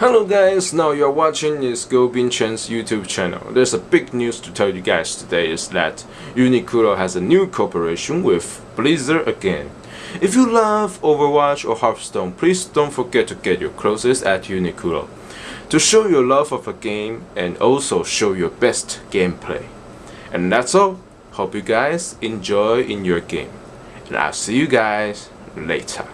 Hello guys, now you're watching is Go Binchen's YouTube channel. There's a big news to tell you guys today is that Uniqlo has a new cooperation with Blizzard again. If you love Overwatch or Hearthstone, please don't forget to get your clothes at Uniqlo to show your love of a game and also show your best gameplay. And that's all. Hope you guys enjoy in your game. And I'll see you guys later.